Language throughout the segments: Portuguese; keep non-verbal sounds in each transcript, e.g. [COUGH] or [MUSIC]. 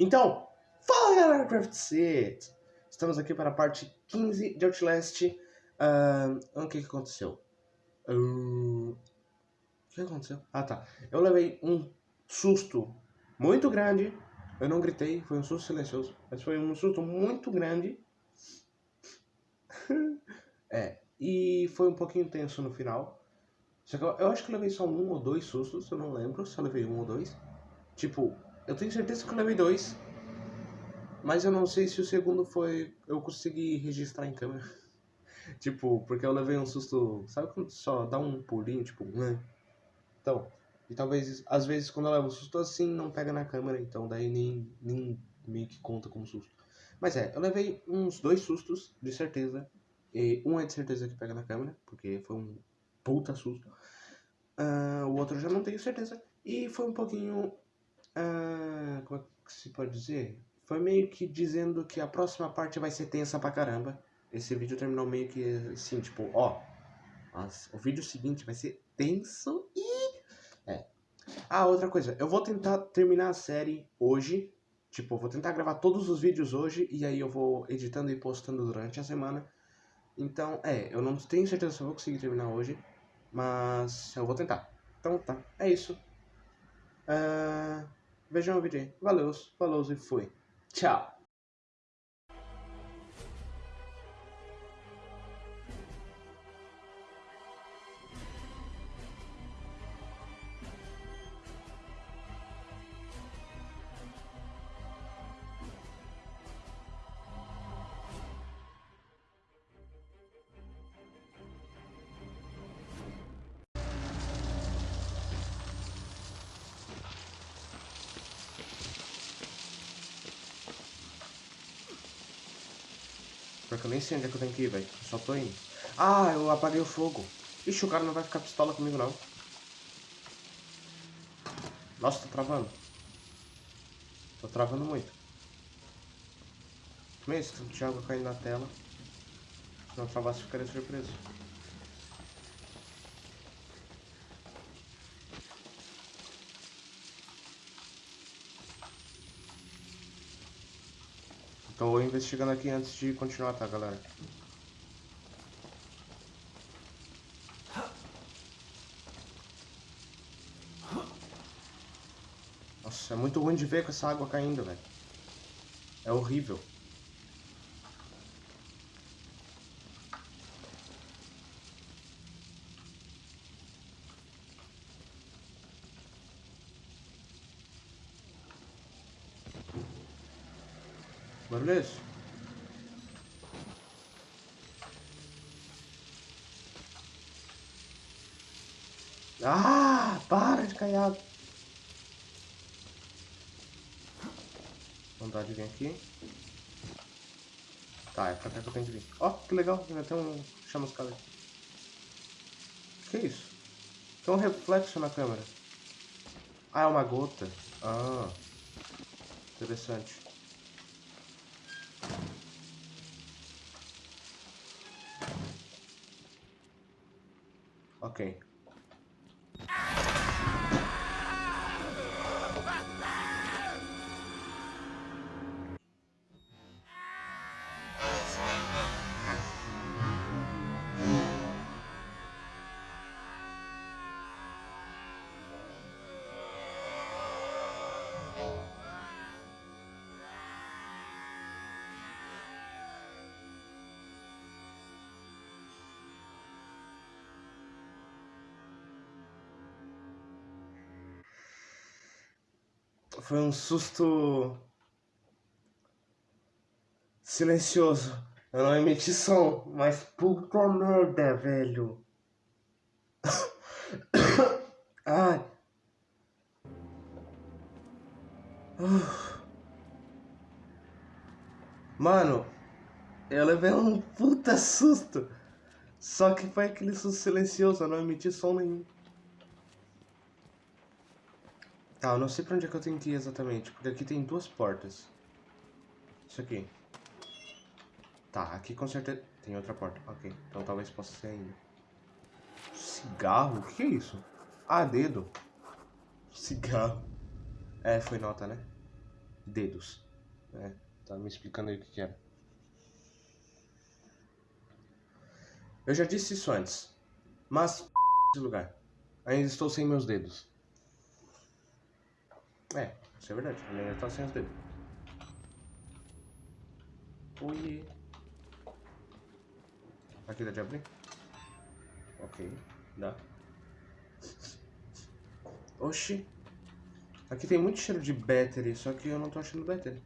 Então, fala galera Craft Set! Estamos aqui para a parte 15 de Outlast. Uh, o que, que aconteceu? Uh, o que aconteceu? Ah tá, eu levei um susto muito grande. Eu não gritei, foi um susto silencioso, mas foi um susto muito grande. [LAUGHS] é, e foi um pouquinho tenso no final. Só que eu, eu acho que eu levei só um ou dois sustos, eu não lembro se eu levei um ou dois. Tipo, eu tenho certeza que eu levei dois. Mas eu não sei se o segundo foi. Eu consegui registrar em câmera. [LAUGHS] tipo, porque eu levei um susto. Sabe quando só dá um pulinho, tipo, né? Então, e talvez, às vezes, quando eu levo um susto assim, não pega na câmera, então daí nem, nem meio que conta como susto. Mas é, eu levei uns dois sustos, de certeza. E um é de certeza que pega na câmera, porque foi um puta susto. Uh, o outro eu já não tenho certeza. E foi um pouquinho ah, como é que se pode dizer? Foi meio que dizendo que a próxima parte vai ser tensa pra caramba. Esse vídeo terminou meio que assim, tipo, ó. O vídeo seguinte vai ser tenso e. É. Ah, outra coisa. Eu vou tentar terminar a série hoje. Tipo, vou tentar gravar todos os vídeos hoje e aí eu vou editando e postando durante a semana. Então, é, eu não tenho certeza se eu vou conseguir terminar hoje, mas eu vou tentar. Então tá, é isso. Uh, Vejam o vídeo aí. Valeu, falou e fui. Tchau. Porque eu nem sei onde é que eu tenho que ir, velho. Só tô indo. Ah, eu apaguei o fogo. Ixi, o cara não vai ficar pistola comigo, não. Nossa, tô travando. Tô travando muito. Mesmo, tanto de água caindo na tela. Se não travasse, ficaria surpreso. Tô investigando aqui antes de continuar, tá, galera? Nossa, é muito ruim de ver com essa água caindo, velho. É horrível. Barulho é? Ah, para de caiado. Vontade de vir aqui. Tá, é pra cá que eu tenho que vir. Ó, oh, que legal, tem um chamuscado aqui. Que isso? Tem um reflexo na câmera. Ah, é uma gota. Ah, interessante. Ok. Foi um susto silencioso. Eu não emiti som, mas puta merda, velho. [COUGHS] Ai. Mano, eu levei um puta susto. Só que foi aquele susto silencioso, eu não emiti som nenhum. Tá, eu não sei pra onde é que eu tenho que ir exatamente, porque aqui tem duas portas. Isso aqui. Tá, aqui com certeza... Tem outra porta, ok. Então talvez possa ser ainda. Cigarro? O que é isso? Ah, dedo. Cigarro. É, foi nota, né? dedos. Né? Tá me explicando aí o que, que era. Eu já disse isso antes, mas [LAUGHS] esse lugar. Ainda estou sem meus dedos. É, isso é verdade. Ele ainda está sem os dedos. Oi. Aqui dá de abrir? Ok, dá. Oxi. Aqui tem muito cheiro de battery, só que eu não tô achando battery.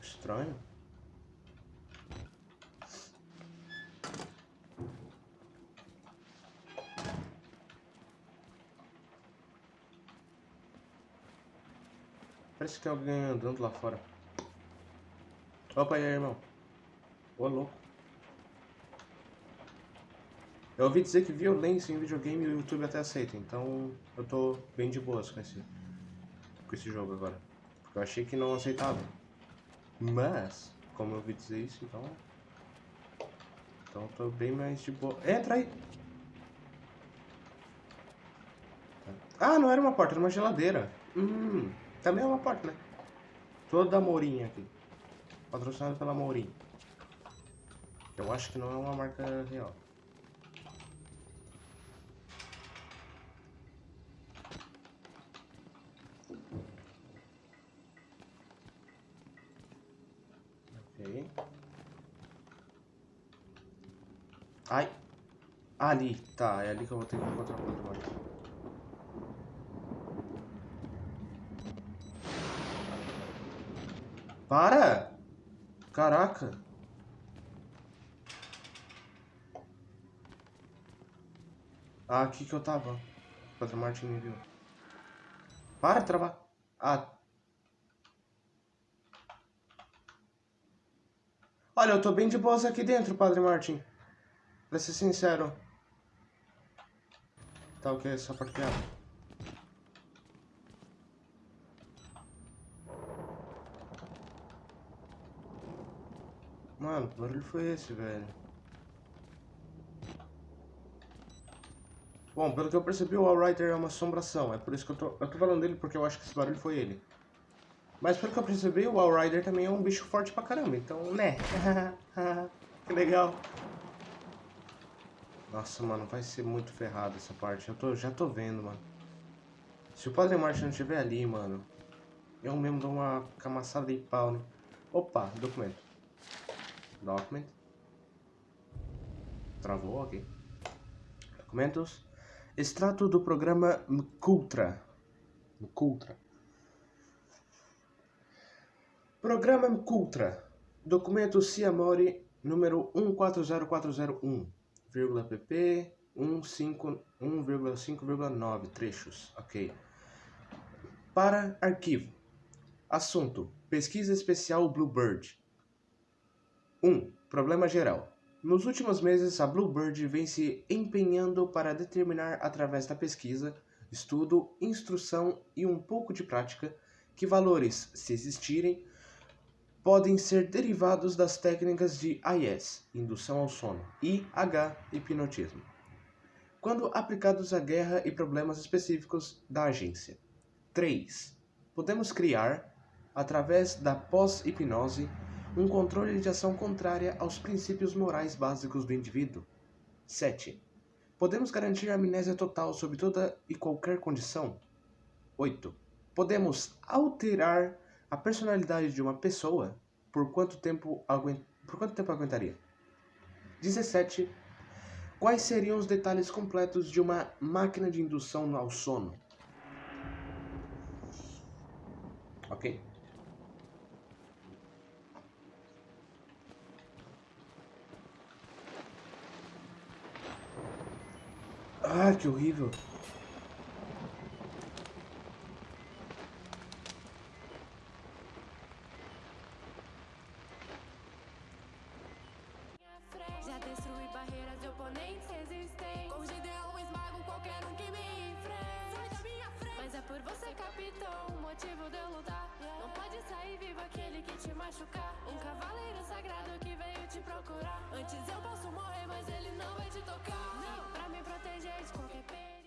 Estranho. Parece que tem alguém andando lá fora. Opa, aí, irmão. Ô, louco. Eu ouvi dizer que violência em videogame o YouTube até aceita, então eu tô bem de boas com esse, com esse jogo agora. Porque eu achei que não aceitava. Mas, como eu ouvi dizer isso, então... Então eu tô bem mais de boa. Entra aí! Ah, não era uma porta, era uma geladeira. Hum, também é uma porta, né? Toda Mourinha aqui. Patrocinado pela Mourinha. Eu acho que não é uma marca real. Ok. Ai. Ali. Tá, é ali que eu vou ter que encontrar o controle. Para! Caraca! Ah, aqui que eu tava. Padre Martin me viu. Para de travar. Ah. Olha, eu tô bem de boas aqui dentro, Padre Martin. Pra ser sincero. Tá ok, só parqueado. Mano, que barulho foi esse, velho? Bom, pelo que eu percebi, o Allrider é uma assombração. É por isso que eu tô, eu tô falando dele, porque eu acho que esse barulho foi ele. Mas pelo que eu percebi, o Allrider também é um bicho forte pra caramba. Então, né? [LAUGHS] que legal. Nossa, mano, vai ser muito ferrado essa parte. Eu tô, já tô vendo, mano. Se o Padre Martin não estiver ali, mano, eu mesmo dou uma camaçada de pau, né? Opa, documento. Document. Travou aqui. Documentos. Extrato do programa Mkultra. Mkultra. Programa Mkultra. Documento Ciamori número 140401, pp 1.5.9 trechos. Ok. Para arquivo. Assunto: Pesquisa Especial Bluebird. 1. Problema geral. Nos últimos meses, a Bluebird vem se empenhando para determinar, através da pesquisa, estudo, instrução e um pouco de prática, que valores, se existirem, podem ser derivados das técnicas de IS, indução ao sono, e H, hipnotismo, quando aplicados à guerra e problemas específicos da agência. 3. Podemos criar, através da pós-hipnose, um controle de ação contrária aos princípios morais básicos do indivíduo. 7. Podemos garantir amnésia total sobre toda e qualquer condição. 8. Podemos alterar a personalidade de uma pessoa por quanto tempo, por quanto tempo aguentaria. 17. Quais seriam os detalhes completos de uma máquina de indução ao sono? Ok? Ah, que horrível. Barreiras de oponentes resistentes. Com ideal eu esmago qualquer um que me enfrente. Sai da minha frente. Mas é por você, capitão, o motivo de eu lutar. Não pode sair vivo aquele que te machucar. Um cavaleiro sagrado que veio te procurar. Antes eu posso morrer, mas ele não vai te tocar. Não, pra me proteger de qualquer pena